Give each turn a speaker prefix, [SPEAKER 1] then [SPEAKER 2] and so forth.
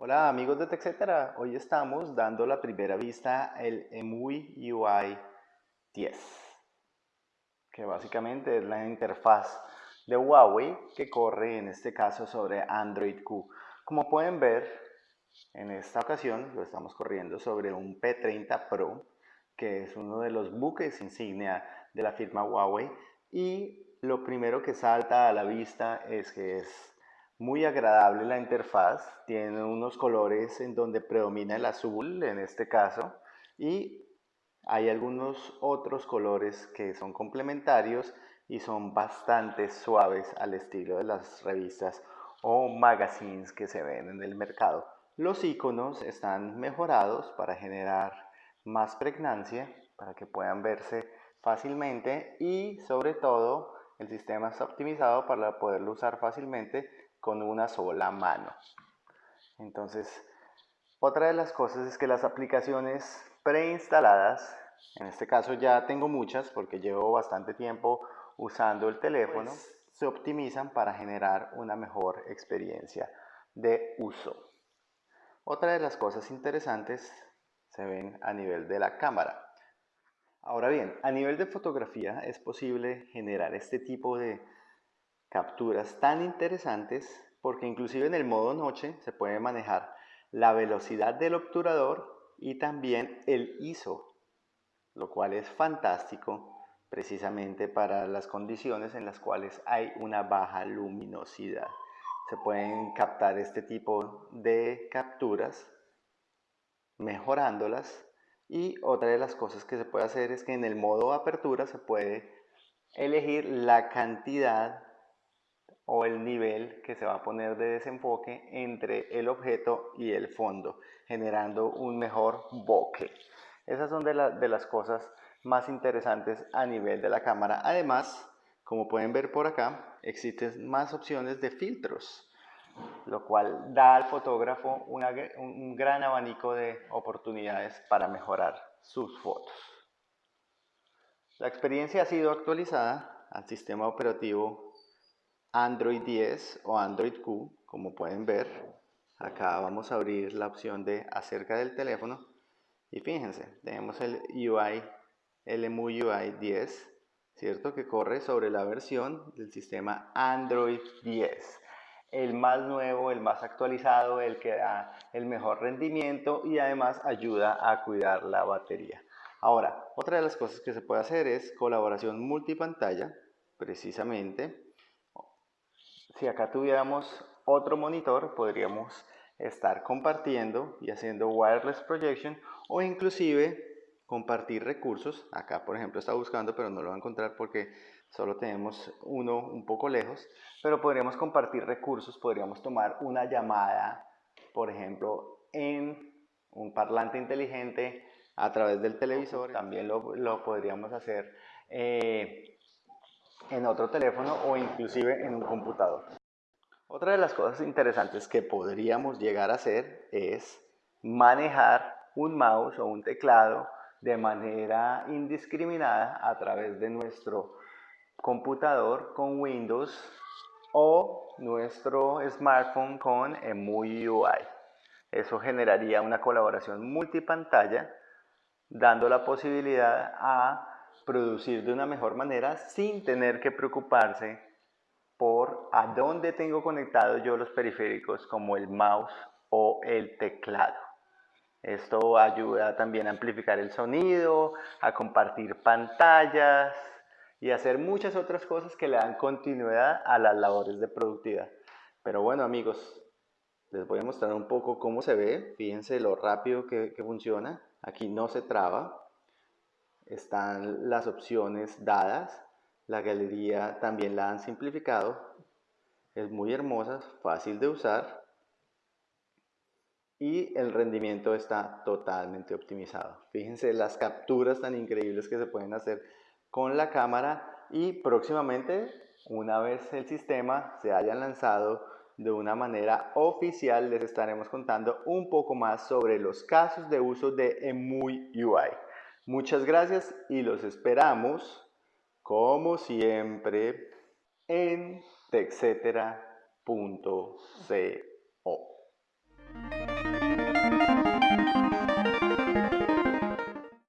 [SPEAKER 1] Hola amigos de TechCetera, hoy estamos dando la primera vista al EMUI UI 10, que básicamente es la interfaz de Huawei que corre en este caso sobre Android Q. Como pueden ver, en esta ocasión lo estamos corriendo sobre un P30 Pro, que es uno de los buques insignia de la firma Huawei y lo primero que salta a la vista es que es muy agradable la interfaz, tiene unos colores en donde predomina el azul en este caso y hay algunos otros colores que son complementarios y son bastante suaves al estilo de las revistas o magazines que se ven en el mercado. Los iconos están mejorados para generar más pregnancia, para que puedan verse fácilmente y sobre todo el sistema está optimizado para poderlo usar fácilmente con una sola mano. Entonces, otra de las cosas es que las aplicaciones preinstaladas, en este caso ya tengo muchas porque llevo bastante tiempo usando el teléfono, pues se optimizan para generar una mejor experiencia de uso. Otra de las cosas interesantes se ven a nivel de la cámara. Ahora bien, a nivel de fotografía es posible generar este tipo de capturas tan interesantes porque inclusive en el modo noche se puede manejar la velocidad del obturador y también el ISO, lo cual es fantástico precisamente para las condiciones en las cuales hay una baja luminosidad. Se pueden captar este tipo de capturas mejorándolas y otra de las cosas que se puede hacer es que en el modo apertura se puede elegir la cantidad o el nivel que se va a poner de desenfoque entre el objeto y el fondo, generando un mejor bokeh. Esas son de, de las cosas más interesantes a nivel de la cámara. Además, como pueden ver por acá, existen más opciones de filtros, lo cual da al fotógrafo un gran abanico de oportunidades para mejorar sus fotos. La experiencia ha sido actualizada al sistema operativo Android 10 o Android Q, como pueden ver. Acá vamos a abrir la opción de acerca del teléfono y fíjense, tenemos el UI, el EMUI UI 10, ¿cierto? Que corre sobre la versión del sistema Android 10. El más nuevo, el más actualizado, el que da el mejor rendimiento y además ayuda a cuidar la batería. Ahora, otra de las cosas que se puede hacer es colaboración multipantalla, precisamente si acá tuviéramos otro monitor, podríamos estar compartiendo y haciendo wireless projection o inclusive compartir recursos. Acá, por ejemplo, está buscando, pero no lo va a encontrar porque solo tenemos uno un poco lejos. Pero podríamos compartir recursos, podríamos tomar una llamada, por ejemplo, en un parlante inteligente a través del televisor. También lo, podríamos hacer eh, en otro teléfono o inclusive en un computador. Otra de las cosas interesantes que podríamos llegar a hacer es manejar un mouse o un teclado de manera indiscriminada a través de nuestro computador con Windows o nuestro smartphone con EMUI UI. Eso generaría una colaboración multipantalla dando la posibilidad a producir de una mejor manera sin tener que preocuparse por a dónde tengo conectado yo los periféricos como el mouse o el teclado. Esto ayuda también a amplificar el sonido, a compartir pantallas y a hacer muchas otras cosas que le dan continuidad a las labores de productividad. Pero bueno amigos, les voy a mostrar un poco cómo se ve. Fíjense lo rápido que funciona. Aquí no se traba están las opciones dadas, la galería también la han simplificado, es muy hermosa, fácil de usar y el rendimiento está totalmente optimizado. Fíjense las capturas tan increíbles que se pueden hacer con la cámara y próximamente, una vez el sistema se haya lanzado de una manera oficial, les estaremos contando un poco más sobre los casos de uso de EMUI UI. Muchas gracias y los esperamos, como siempre, en texetera.co.